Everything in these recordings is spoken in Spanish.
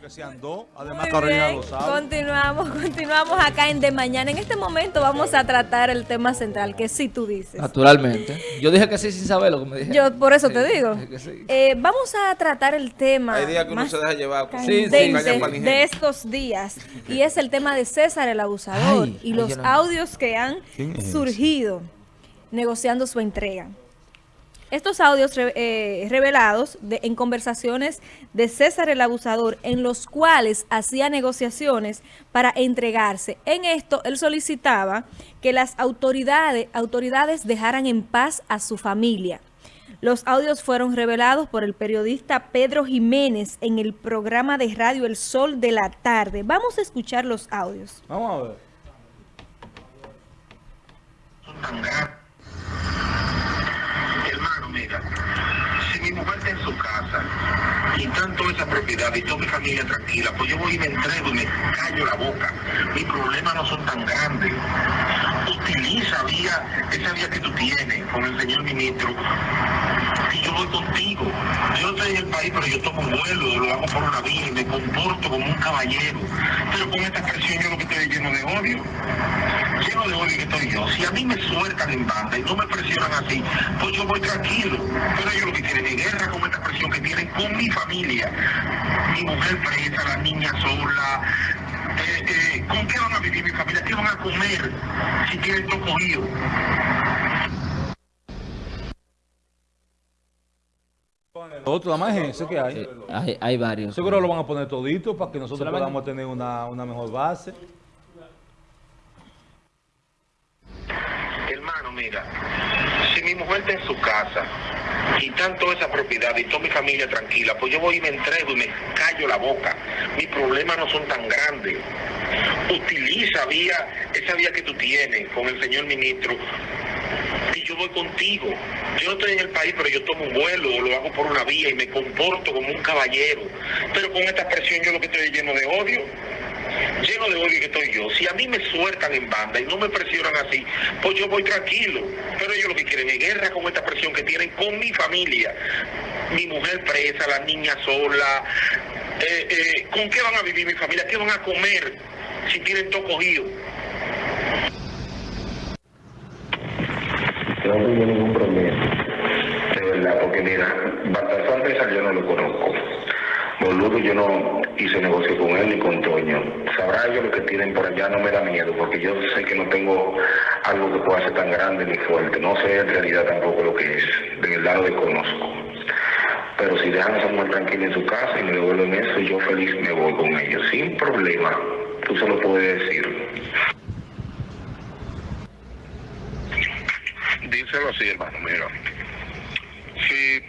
Porque se andó, además Muy Carolina bien, lo sabe. Continuamos, continuamos acá en De Mañana. En este momento vamos a tratar el tema central, que sí tú dices. Naturalmente. Yo dije que sí sin saber lo que me dije. Yo por eso te digo. dije que sí. Eh, vamos a tratar el tema Hay días que uno más se deja llevar. con- Sí, sí. candente caña para el de estos días y es el tema de César el abusador Ay, y ay, los no- audios que han surgido negociando su entrega. Estos audios re- eh, revelados de- en conversaciones de César el abusador en los cuales hacía negociaciones para entregarse. En esto él solicitaba que las autoridades, autoridades dejaran en paz a su familia. Los audios fueron revelados por el periodista Pedro Jiménez en el programa de radio El Sol de la Tarde. Vamos a escuchar los audios. Vamos a ver. Mira, si mi mujer y tanto esa propiedad y toda mi familia tranquila, pues yo voy y me entrego y me callo la boca. Mis problemas no son tan grandes. Utiliza vía, esa vía que tú tienes con el señor ministro y yo voy contigo. Yo estoy en el país, pero yo tomo un vuelo, lo hago por una vía y me comporto como un caballero. Pero con esta presión yo lo que estoy lleno de odio lleno de odio que estoy yo. Si a mí me sueltan en banda y no me presionan así, pues yo voy tranquilo. Pero ellos lo que quieren es guerra con esta presión que tienen con mi familia. Mi mujer presa, la niña sola. Eh, eh, ¿Con qué van a vivir mi familia? ¿Qué van a comer si tienen todo cogido? Otro, la más ese que hay. Sí, hay, hay varios. Seguro lo van a poner todito para que nosotros Solamente- podamos tener una, una mejor base. Hermano, mira, si mi mujer está en su casa y tanto esa propiedad y toda mi familia tranquila, pues yo voy y me entrego y me callo la boca. Mis problemas no son tan grandes. Utiliza vía, esa vía que tú tienes con el señor ministro y yo voy contigo. Yo no estoy en el país, pero yo tomo un vuelo, lo hago por una vía y me comporto como un caballero. Pero con esta presión yo lo que estoy es lleno de odio lleno de odio que estoy yo. Si a mí me sueltan en banda y no me presionan así, pues yo voy tranquilo. Pero ellos lo que quieren es guerra con esta presión que tienen con mi familia. Mi mujer presa, la niña sola. Eh, eh, ¿Con qué van a vivir mi familia? ¿Qué van a comer si tienen todo cogido? No tengo ningún problema. De verdad, porque mira, Baltasar César yo no lo conozco. Boludo, yo no hice negocio con él ni con Toño. Sabrá ellos lo que tienen por allá, no me da miedo, porque yo sé que no tengo algo que pueda ser tan grande ni fuerte. No sé en realidad tampoco lo que es. De verdad lo desconozco. Pero si dejan a esa mujer tranquila en su casa y me devuelven eso, yo feliz me voy con ellos. Sin problema. Tú se lo puedes decir. Díselo así, hermano, mira. Si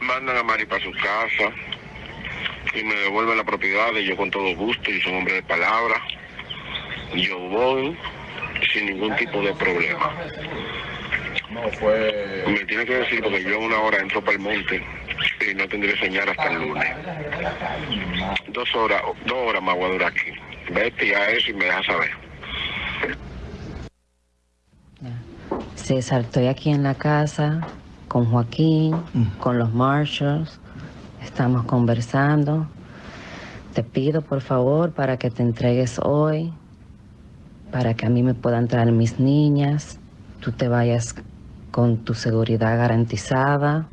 mandan a Mari para su casa y me devuelven la propiedad, y yo con todo gusto, y soy hombre de palabra, yo voy sin ningún tipo de problema. No, fue. Me tiene que decir porque yo una hora entro para el monte y no tendré señal hasta el lunes. Dos horas, dos horas más voy a durar aquí. Vete a eso y me dejas saber. César, estoy aquí en la casa con Joaquín, con los Marshalls. Estamos conversando. Te pido por favor para que te entregues hoy, para que a mí me puedan traer mis niñas, tú te vayas con tu seguridad garantizada.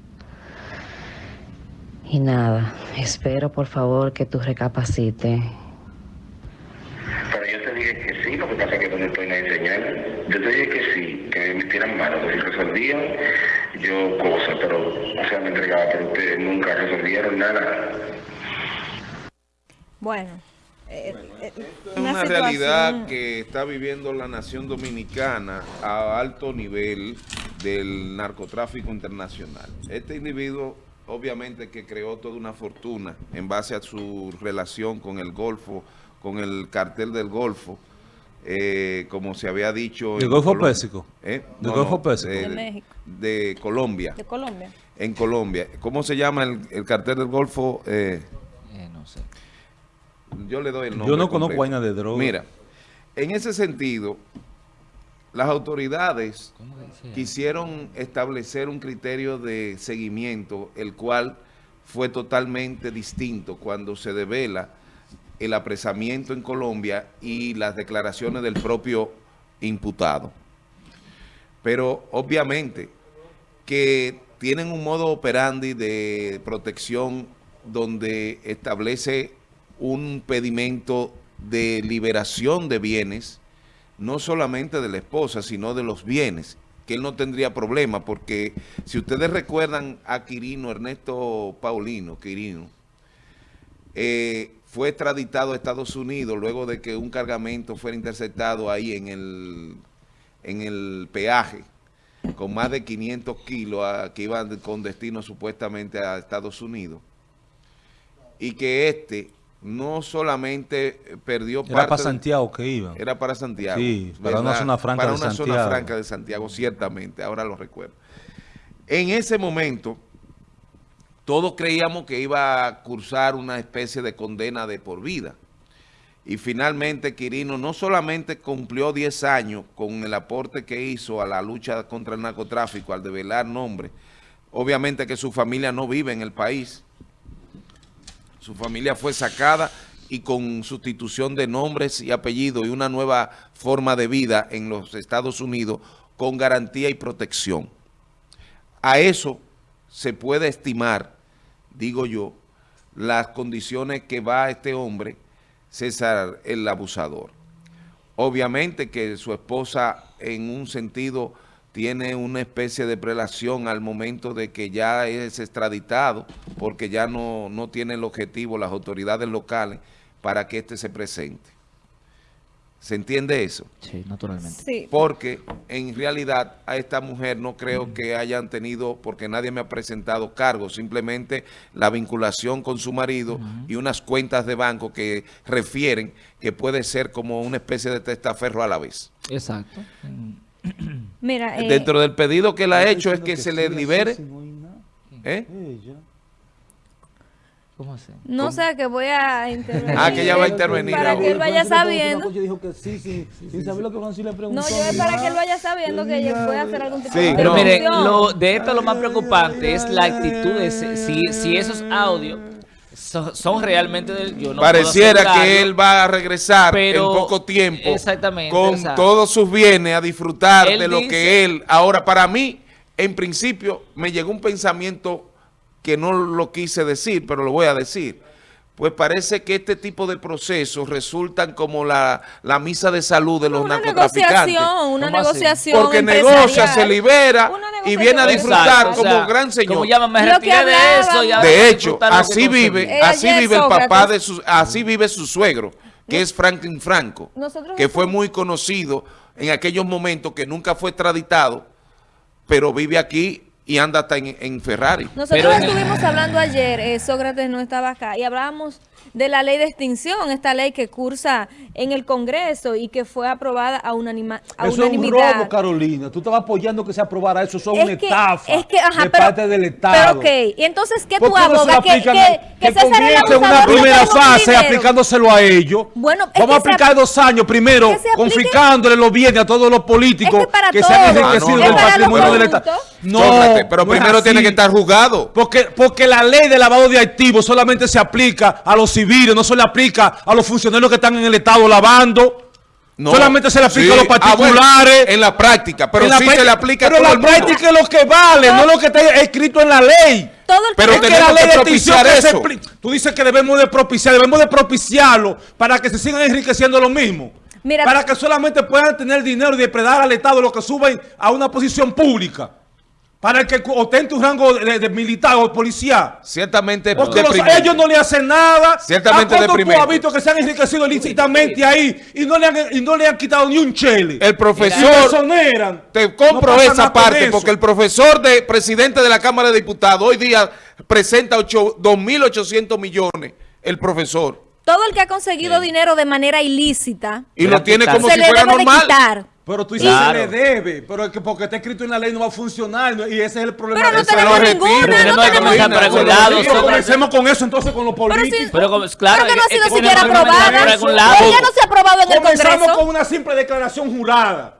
Y nada, espero por favor que tú recapacites. Pero yo te dije que sí, lo que pasa que no estoy en señal. Yo te dije que sí, que me metieran mano, que si resolvían, yo cosa, pero, pero ustedes nunca resolvieron nada. Bueno, eh, eh, Es una realidad que está viviendo la nación dominicana a alto nivel del narcotráfico internacional. Este individuo obviamente que creó toda una fortuna en base a su relación con el Golfo, con el cartel del Golfo, eh, como se había dicho... ¿Del Golfo. Pérsico? ¿Eh? ¿Del Golfo Pérsico? De, De México. de Colombia, de Colombia. En Colombia. ¿Cómo se llama el, el cartel del Golfo? Eh, Eh, no sé. yo le doy el nombre Yo no conozco vaina de droga. Mira, en ese sentido, las autoridades quisieron establecer un criterio de seguimiento, el cual fue totalmente distinto cuando se devela el apresamiento en Colombia y las declaraciones del propio imputado. Pero obviamente que tienen un modo operandi de protección donde establece un pedimento de liberación de bienes, no solamente de la esposa, sino de los bienes, que él no tendría problema, porque si ustedes recuerdan a Quirino, Ernesto Paulino, Quirino, eh, fue extraditado a Estados Unidos luego de que un cargamento fuera interceptado ahí en el, en el peaje, con más de 500 kilos a- que iban con destino supuestamente a Estados Unidos, y que este no solamente perdió Era parte... para de- Santiago que iba. era para Santiago. Sí, para una franca Para de una zona Santiago. franca de Santiago, ciertamente, ahora lo recuerdo. En ese momento, todos creíamos que iba a cursar una especie de condena de por vida. Y finalmente Quirino no solamente cumplió 10 años con el aporte que hizo a la lucha contra el narcotráfico, al develar nombres, obviamente que su familia no vive en el país, su familia fue sacada y con sustitución de nombres y apellidos y una nueva forma de vida en los Estados Unidos con garantía y protección. A eso se puede estimar, digo yo, las condiciones que va este hombre, César el abusador. Obviamente que su esposa en un sentido tiene una especie de prelación al momento de que ya es extraditado, porque ya no, no tiene el objetivo las autoridades locales para que éste se presente. ¿Se entiende eso? Sí, naturalmente. Sí. Porque en realidad a esta mujer no creo que hayan tenido, porque nadie me ha presentado cargos, simplemente la vinculación con su marido y unas cuentas de banco que refieren que puede ser como una especie de testaferro a la vez. Exacto. Mira, eh, Dentro del pedido que él ha hecho es que se sí, le libere. sí, no. ¿eh? Ella. ¿Cómo así? no sé que voy a intervenir. Ah, que ella va a intervenir Para ahora. que él vaya sabiendo. Yo dijo que sí, sí, sin saber lo que Francis le preguntó. No, yo es para que él vaya sabiendo que ella puede hacer algún tipo Sí, de Pero intervención. lo, de esto lo más preocupante es la actitud de ese- si, si esos audios so- son realmente del yo no Pareciera que él va a regresar pero- en poco tiempo exactamente, con todos sus bienes a disfrutar él de lo dice- que él... Ahora, para mí, en principio, me llegó un pensamiento que no lo quise decir, pero lo voy a decir. Pues parece que este tipo de procesos resultan como la, la misa de salud de los una narcotraficantes. negociación, una negociación Porque negocia, se libera y viene a disfrutar Exacto, como o sea, gran señor. Como llama, me Lo que retiré de eso. ya De hecho, así vive, así vive el papá de su, así vive su suegro, que es Franklin Franco, Nosotros que fue muy conocido en aquellos momentos que nunca fue extraditado, pero vive aquí y anda hasta en, en Ferrari. Nosotros Pero estuvimos hablando ayer, eh, Sócrates no estaba acá, y hablábamos de la ley de extinción, esta ley que cursa en el Congreso y que fue aprobada a, unanima, a Eso es un unanimidad. robo, Carolina. Tú estabas apoyando que se aprobara eso. Eso es, Es una que- estafa es que, ajá, de pero- parte del Estado. Pero ok, y entonces, ¿qué ¿Por tú qué no abogas? Que, que, que que César el una primera fase aplicándoselo a ellos. Bueno, es Vamos a aplicar ap- dos años primero, confiscándole los bienes a todos los políticos Es que se han enriquecido Ah, no, del patrimonio del Estado. No, Sócrates, pero primero tiene que estar juzgado. Porque, porque la ley de lavado de activos solamente se aplica a los civiles, no se le aplica a los funcionarios que están en el Estado lavando. No. Solamente se le aplica Sí. a los Ah, bueno, particulares. en la práctica, pero En la sí se práctica- le aplica a Pero todo la el mundo. práctica es lo que vale, no lo que está escrito en la ley. Todo el Pero es que la ley que de extinción propiciar que se eso. Tú dices que debemos de propiciar, debemos de propiciarlo para que se sigan enriqueciendo los mismos. Mira- para que solamente puedan tener dinero y depredar al Estado lo que suben a una posición pública. Para el que ostente un rango de, de militar o policía. Ciertamente Porque los- ellos no le hacen nada. Ciertamente ¿A cuánto tú has visto que se han enriquecido ilícitamente ahí y no, le han, y no le han quitado ni un chele? El profesor... Te compro No esa parte porque el profesor de presidente de la Cámara de Diputados hoy día presenta ocho- 2.800 millones, el profesor, Todo el que ha conseguido dinero de manera ilícita y lo tiene como se si le fuera debe de normal. quitar. Pero tú dices Claro. se le debe, pero es que porque está escrito en la ley no va a funcionar ¿no? y ese es el problema. Pero no tenemos lo repito. ninguna, Pero no tenemos que tenemos comenzar ninguna. Pero comencemos con eso entonces con los Pero políticos. si- Pero como- claro, Creo que no ha sido siquiera aprobada. Pero ya no se ha aprobado en el Comenzamos Congreso. con una simple declaración jurada.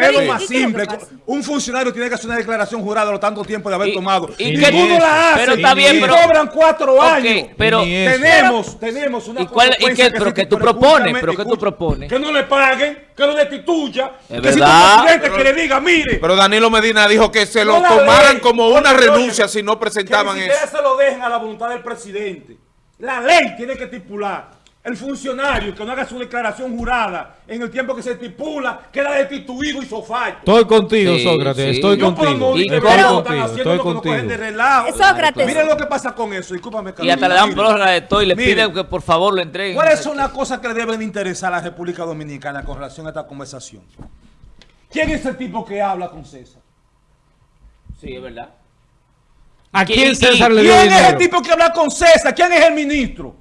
Que es lo ¿Y- más qué es lo que simple. Un funcionario tiene que hacer una declaración jurada a lo tanto tiempo de haber Y- tomado. y Y que- ninguno la hace. pero está bien, y pero- cobran cuatro años. pero-. Tenemos, tenemos una ¿Y cuál- y qué- que pero que tú pero propones? ¿Pero qué tú propones? Que no le paguen, que lo destituya. Es que si verdad. tu presidente que le diga, mire. Pero Danilo Medina dijo que se lo no tomaran ley, como una oye, renuncia si no presentaban que ni eso. se lo dejen a la voluntad del presidente. La ley tiene que estipular. El funcionario que no haga su declaración jurada en el tiempo que se estipula queda destituido y sofalto. Estoy contigo, Sí, Sócrates, sí. estoy Yo puedo contigo. no ¿Y Estoy lo están contigo, haciendo estoy lo que nos cogen de contigo. relajo. Sócrates. Miren lo que pasa con eso, discúlpame. Y hasta le dan prórroga de todo y le Mire. piden que por favor lo entreguen. ¿Cuáles son las cosas que le deben interesar a la República Dominicana con relación a esta conversación? ¿Quién es el tipo que habla con César? Sí, es verdad. ¿A ¿Y- quién César le dio ¿Quién es el dinero? tipo que habla con César? ¿Quién es el ministro?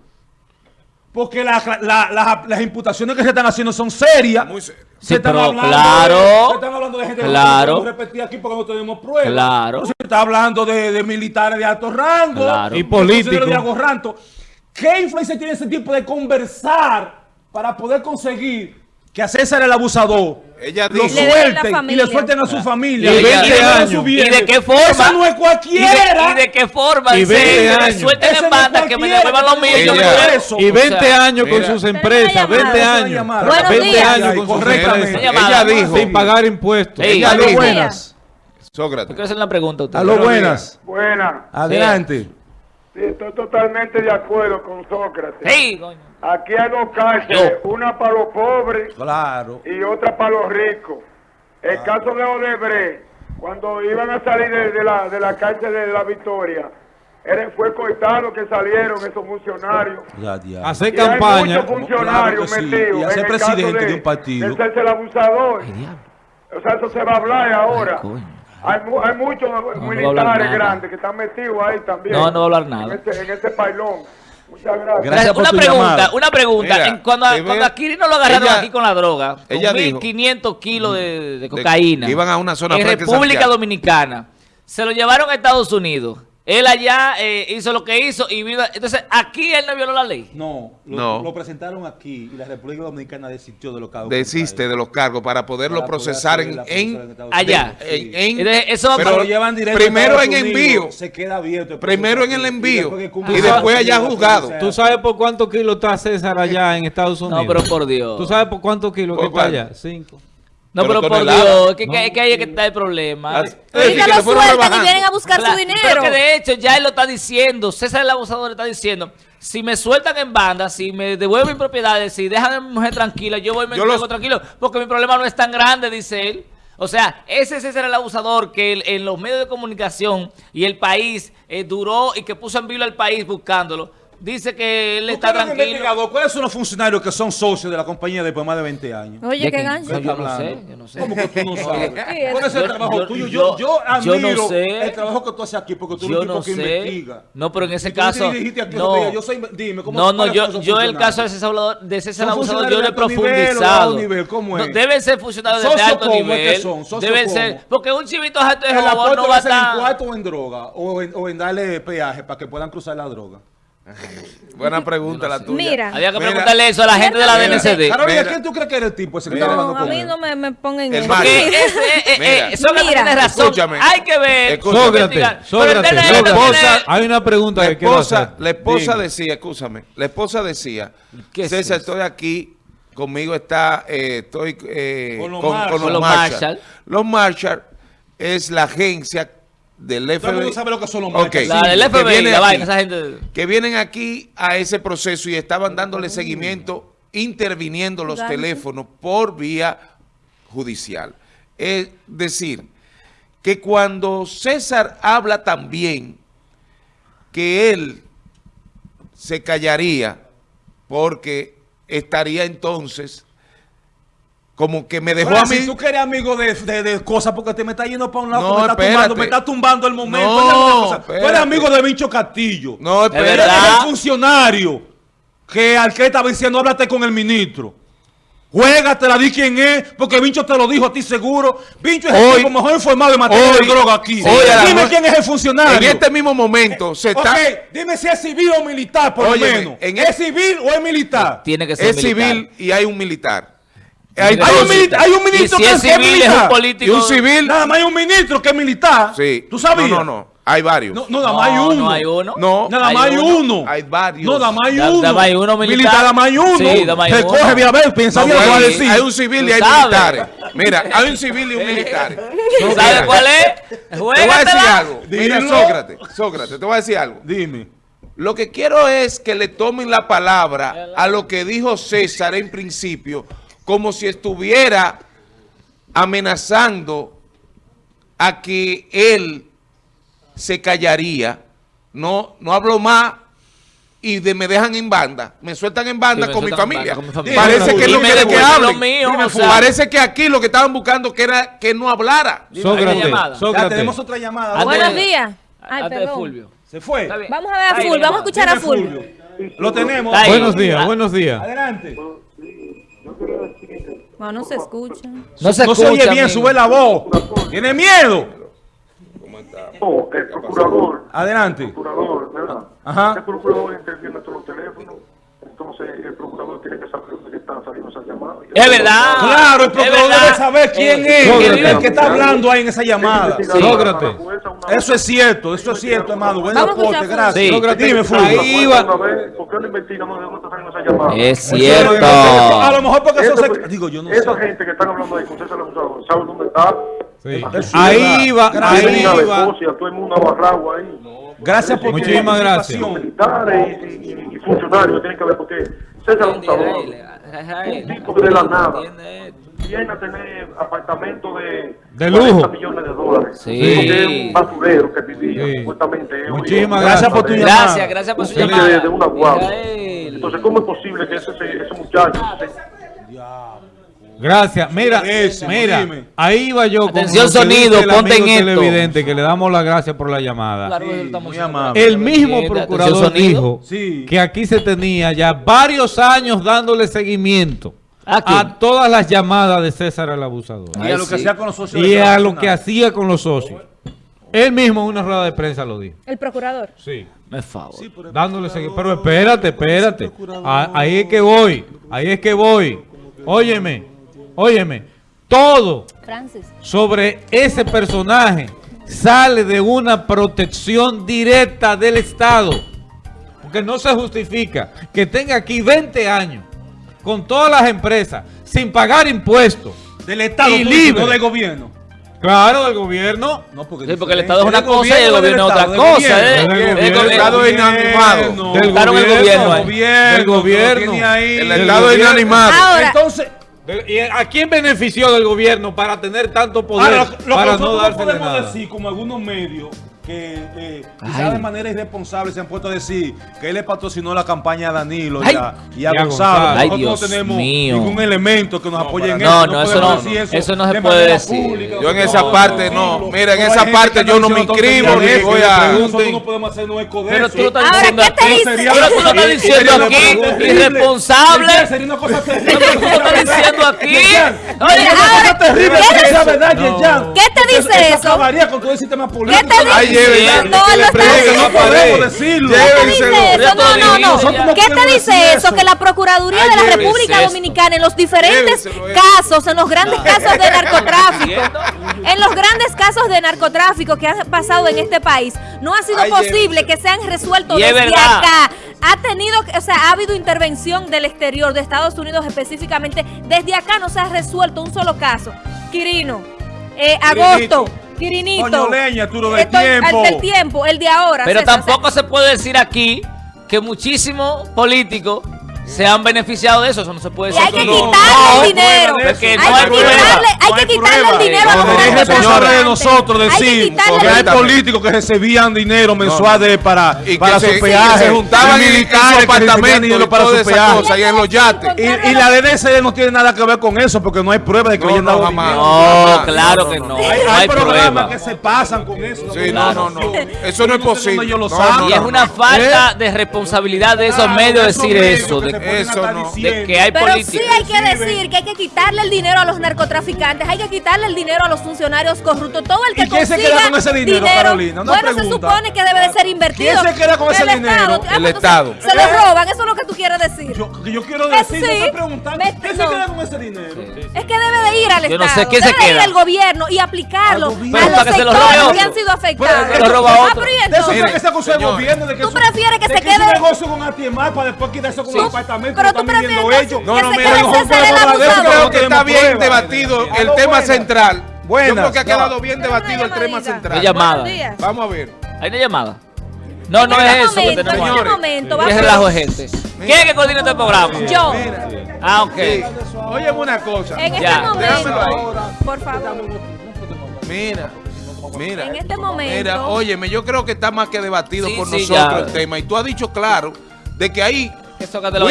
Porque la- la- la- las imputaciones que se están haciendo son serias. Muy serio. Sí, Se están pero hablando claro. de- se están hablando de gente que Claro. no podemos repetir aquí porque no tenemos pruebas. Claro. Se está hablando de, de militares de alto rango. Claro. Y políticos. ¿Qué influencia tiene ese tipo de conversar para poder conseguir que a César el abusador Ella lo dijo- suelten y le suelten a su familia? Y le 20 den a años. su ¿Y bienes? de qué forma? No es ¿Y cualquiera. de, y de qué forma? Y Dice, 20 que me años. suelten Ese en no es banda, que me cualquiera devuelvan los que míos. tiene yo que me ver voy. eso. Y O 20 sea, años con mira. sus empresas, una 20 llamada. años. llamada. Buenos 20 días. años con sus Correctamente. empresas. Ella dijo- Sin pagar impuestos. Ella dijo, buenas. Sócrates, quiero hacer una pregunta a usted. Buenos buenas. Buena, Adelante. Sí, estoy totalmente de acuerdo con Sócrates. Hey, coño. Aquí hay dos cárceles, Yo. una para los pobres Claro. y otra para los ricos. El caso de Odebrecht, cuando iban a salir de, de la, de la cárcel de la Victoria, era- fue cortado que salieron esos funcionarios. Ya, ya. Hacer Y hay campaña. muchos funcionarios Claro que sí, metidos y hacer presidente de un partido. de ser el abusador. Ay, diablo. O sea, eso se va a hablar ahora. coño. Hay, mu- hay muchos no a militares grandes que están metidos ahí también. No, no va a hablar nada. En ese, en ese pailón. Muchas gracias. Gracias por una tu pregunta, llamada. una pregunta. Mira, cuando, ve- cuando a Quirino lo agarraron ella- aquí con la droga, con ella dijo- 1.500 kilos de, de cocaína. iban a una zona en República Santiago. Dominicana. Se lo llevaron a Estados Unidos. Él allá eh, hizo lo que hizo y vino. Entonces, aquí él no violó la ley. No, lo, No. lo presentaron aquí y la República Dominicana desistió de los cargos. desiste de los cargos para poderlo Para procesar en, Allá. En- en- Entonces, eso va pero para- lo llevan directo primero en envío. Se queda abierto. Primero en el envío después y después allá juzgado. ¿Tú sabes por cuántos kilos está César allá en Estados Unidos? No, pero por Dios. ¿Tú sabes por cuántos kilos que ¿Por está allá? Cinco. No, Pero pero por. Dios, es que, que- que ahí es que está el problema. Ah, que lo sueltan y vienen a buscar su dinero. Pero que de hecho ya él lo está diciendo, César el abusador está diciendo, si me sueltan en banda, si me devuelven mis propiedades, si dejan a mi mujer tranquila, yo voy y me Yo los- tranquilo, porque mi problema no es tan grande, dice él. O sea, ese es César el abusador que el- en los medios de comunicación y el país eh, duró y que puso en vilo al país buscándolo. Dice que él ¿Tú está tranquilo. ¿Cuáles son los funcionarios que son socios de la compañía después de más de 20 años? Oye, ¿De qué gancho. No, ¿Qué yo está no sé, hablando? yo no sé. ¿Cómo que tú no sabes? ¿Cuál es el trabajo yo- tuyo? yo- Yo, yo yo no admiro sé. el trabajo que tú haces aquí porque tú eres un tipo no que sé. investiga. No, pero en ese tú caso. aquí No, yo soy- dime, ¿cómo- no, no, yo, yo el caso de César Abusador, de César ¿Son Abusador yo lo he profundizado. nivel? ¿Cómo No, es? deben ser funcionarios de ¿Socio alto nivel. Deben ser. Porque un chivito alto de ¿El jabón aporte no va a ser en estar. cuarto o en droga? O en, o en darle peaje para que puedan cruzar la droga. Buena pregunta la tuya. Mira. Había que Mira, preguntarle eso a la gente de la DNCD. Carolina. ¿quién tú crees que era el tipo ese que Mira. estaba No, hablando a con mí él? no me, me pongan El en. Porque eh, eh, Mira. eso que Mira. tiene razón. Escúchame. Hay que ver. Sócrates, Sócrates, la no esposa- Hay una pregunta La que esposa, hacer. la esposa Dime. decía, escúchame, la esposa decía, ¿Qué es César, eso? estoy aquí, conmigo está, eh, estoy eh, Con los con, Marshall. con Con los. Marshall. Los Marshall es la agencia del FBI. Todo el mundo sabe lo que son los Ok. Marshall. La del que FBI, viene la aquí. vaina, esa gente. que vienen aquí a ese proceso y estaban dándole seguimiento, interviniendo los teléfonos por vía judicial. Es decir, que cuando César habla también que él se callaría porque estaría entonces como que me dejó Ahora, a mí... Si tú que eres amigo de, de, de cosas porque te me estás yendo para un lado, No, me, estás espérate. tumbando, me estás tumbando el momento. No, Tú espérate. eres amigo de Vincho Castillo. No, Es Él espera. verdad. es el funcionario que al que estaba diciendo, háblate con el ministro. Juégatela, di quién es, porque Vincho te lo dijo a ti seguro. Vincho es el Hoy- tipo mejor informado en materia hoy- de droga aquí. hoy la dime quién es el funcionario. En este mismo momento se está... Ok, dime si es civil o militar, por lo menos. en ¿Es el- civil o es militar? Tiene que ser es militar. civil y hay un militar. Hay, Hay un, mili- hay un Y ministro si que es que es civil, es militar. un político. Y un civil. Nada más hay un ministro que es militar. Sí. ¿Tú sabías? No, no, no. Hay varios. No, no, nada más hay No, uno. no hay uno. No. Nada más hay uno. Hay varios. No, nada más hay uno. nada más hay uno militar. nada más hay uno. Sí, nada más hay Se uno. coge, vía ver, piensa No, bien lo que va a decir. hay un civil y hay militares. Mira, hay un civil y un militar. ¿Tú sabes cuál es? Te voy a decir algo. Mira. Sócrates, Sócrates, te voy a decir algo. Dime. Lo que quiero es que le tomen la palabra a lo que dijo César en principio, como si estuviera amenazando a que él se callaría. No, no hablo más y de, me dejan en banda. Me sueltan en banda Sí, con mi familia. banda con mi familia. Parece que él no dime, quiere que dime, hable. lo mío, o sea. Parece que aquí lo que estaban buscando que era que no hablara. Sócrates, Sócrates. tenemos otra llamada. Buenos de- días. Ay, perdón. Se fue. Vamos a ver a Fulvio, vamos a llamada. escuchar a Fulvio. Lo tenemos. Buenos días, buenos días. Adelante. No, no se escucha. No se No se oye escucha, bien, amigo. sube la voz. Tiene miedo. Oh, el procurador, Adelante. procurador, ¿verdad? Ajá. El procurador interviene en todos los teléfonos, entonces el procurador tiene que saber dónde están saliendo esas llamadas. Es verdad. Claro, el Es procurador debe saber quién Eh, es el, vive- el que está hablando ahí en esa llamada. Sócrates. Eso es cierto, eso es cierto, hermano. Buen a aporte, a gracias. Sí. Sócrates, Dime, Fulvio. ahí va. ¿Por qué no investigamos de dónde están saliendo esas llamadas? Es A cierto. lo mejor porque eso se... Digo, yo no Esa sé. gente que están hablando ahí con César Abusador, ¿sabe dónde está? Sí. Ahí es va, ahí va. todo el mundo ahí. Gracias por tu Muchísimas gracias. Funcionarios tienen que ver porque César Abusador, un tipo que de la nada, viene a tener apartamento de, De 40 lujo. millones de dólares. Sí. Porque es un basurero que vivía, Sí. supuestamente. un Muchísimas. Gracias por tu de- llamada. Gracias, gracias por su llamada. de, de una guagua. Entonces, ¿cómo es posible que ese, ese muchacho... Gracias. Mira, mira, dime. ahí va yo. con Atención, sonido, ponte en esto. televidente, que le damos las gracias por la llamada. Claro, Sí, muy amable. El mismo procurador dijo Sí. que aquí se tenía ya varios años dándole seguimiento ¿A quién? a todas las llamadas de César el abusador Y a lo que sí. hacía con los socios. y de a lo Nacional. que hacía con los socios. Él mismo en una rueda de prensa lo dijo. El procurador. Sí. Me favor. Dándole seguimiento. Pero espérate, espérate. Ah, Ahí es que voy. Ahí es que voy. Óyeme, óyeme. Todo Francis. sobre ese personaje sale de una protección directa del Estado. Porque no se justifica que tenga aquí 20 años con todas las empresas sin pagar impuestos. Del Estado, Y libre. no del gobierno. Claro, del gobierno. No, porque, Sí, porque el. Estado es una Del cosa y el gobierno es otra del cosa, gobierno, ¿eh? del Del gobierno, gobierno. del Estado gobierno, inanimado. del el gobierno, gobierno ahí. gobierno, Del gobierno. El Del Estado es gobierno. inanimado. Entonces, ¿Y a quién benefició del gobierno para tener tanto poder ahora, lo, lo para que no nosotros de podemos nada? decir, como algunos medios que eh, quizás de manera irresponsable se han puesto a decir que él le patrocinó la campaña a Danilo y a, y a Y a Gonzalo. Gonzalo. Ay, Nosotros Dios no tenemos mío. ningún elemento que nos apoye en no, eso. no, eso no- decir eso no se de puede decir. pública, Yo en no esa parte no. Mira, en esa parte yo no me inscribo ni voy a- Nosotros no podemos hacernos eco de Pero eso. tú lo estás diciendo ¿qué te aquí. dice? Pero tú lo estás diciendo Sería aquí, terrible. irresponsable. Sería una cosa Pero terrible. tú lo estás diciendo aquí. Oye, ahora, terrible ¿qué te- sea verdad, Yerjan. ¿Qué te Porque dice eso? acabaría con todo el sistema político. ¿Qué te dice? Ay, llévense, No, que no. No podemos decirlo. ¿Qué te dice eso? Ya No, no, no. Nosotros no ¿Qué te podemos dice decir eso? eso. Que la Procuraduría de la República. Dominicana en los diferentes casos, en los grandes casos de narcotráfico, en los grandes casos de narcotráfico que han pasado en este país, no ha sido posible que sean resueltos desde acá. Ha tenido, o sea, ha habido intervención del exterior, de Estados Unidos específicamente. Desde acá no se ha resuelto un solo caso. Quirino, eh, Agosto, Quirinito. Coño, leña, tú lo del Estoy- tiempo. El del tiempo, el de ahora. Pero César, tampoco se puede decir aquí que muchísimos políticos se han beneficiado de eso. Eso no se puede Y decir. hay que no, quitarle no, el dinero. hay no que hay prueba. quitarle, hay que hay quitarle prueba. el dinero a los No, Es responsable de nosotros Hay que decir quitarle que hay políticos que recibían dinero mensual de, para, Y que para se- su peaje. se juntaban en- en su militares que recibían apartamento dinero y para su peaje. cosa, y en los yates. Y, y la DNCD no tiene nada que ver con eso porque no hay prueba de que hayan no, dado jamás. dinero. No, claro no, que no. Hay, hay hay programas que se pasan con eso. Sí, no, no, no. Eso no es posible. Y es una falta de responsabilidad de esos Claro, medios decir eso, de se Eso no. De que hay Pero política. sí hay que decir que hay que quitarle el dinero a los narcotraficantes, hay que quitarle el dinero a los funcionarios corruptos. Todo el que ¿Y quién se queda con ese dinero, Carolina? Una bueno, se supone que debe de ser invertido. ¿Quién se queda con ese El dinero? Estado. Ah, El Estado. Se lo roban, eso es lo que tú quieres decir. Yo, yo quiero decir, no sí. estoy preguntando. Me- ¿Quién no. se queda con ese dinero? Es que debe de ir al Yo no Estado, sé quién se debe de ir al gobierno y aplicarlo gobierno. a los para que se lo sectores que han sido afectados. Pero que lo roba Ah, otro. pero ¿y De eso que se acusó el gobierno de que ¿Tú eso- prefieres que de se que hizo quede- un negocio con Atiemar para después quitarse con Sí. Apartamento Pero tú están viviendo ellos. No, no, mira, yo creo Yo que está bien debatido el tema buenas. central. Yo Buenas. creo que ha quedado bien debatido el tema central. Hay llamada. Vamos a ver. ¿Hay una llamada? No, no es este eso que tenemos en Señores, este momento, ¿Qué vamos- relajo es gente? ¿Quién es que coordina este programa? Yo. Ah, ok. Óyeme una cosa. En este ahí. momento, por favor. Mira, mira. En este momento. Mira, óyeme, yo creo que está más que debatido Sí, por sí, nosotros ya. el tema. Y tú has dicho claro de que hay Eso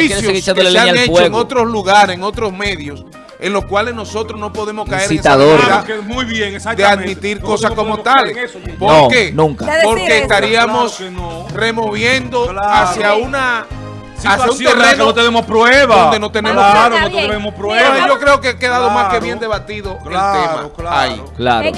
que seguir que echándole se leña han al hecho en otros lugares, en otros medios, en los cuales nosotros no podemos caer Incitador. en esa que muy bien, de admitir cosas no como tales. eso. ¿Por No, qué? nunca. Porque estaríamos Claro que no. removiendo Claro. hacia una hacia un que no tenemos pruebas. donde no tenemos Claro, no tenemos pruebas. Yo creo que ha quedado más que bien debatido Claro, el tema claro. ahí. Claro. En